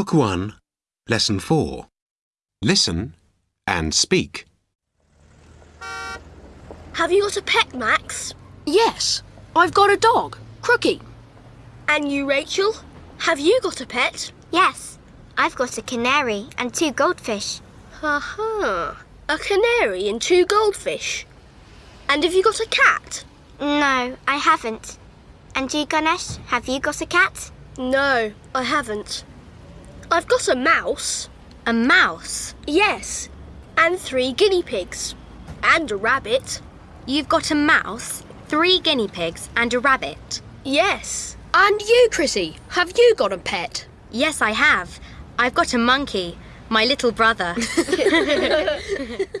Book 1, Lesson 4. Listen and speak. Have you got a pet, Max? Yes, I've got a dog, Crookie. And you, Rachel? Have you got a pet? Yes, I've got a canary and two goldfish. Ha-ha. A canary and two goldfish. And have you got a cat? No, I haven't. And you, Ganesh, have you got a cat? No, I haven't. I've got a mouse. A mouse? Yes. And three guinea pigs. And a rabbit. You've got a mouse, three guinea pigs, and a rabbit. Yes. And you, Chrissy, have you got a pet? Yes, I have. I've got a monkey, my little brother.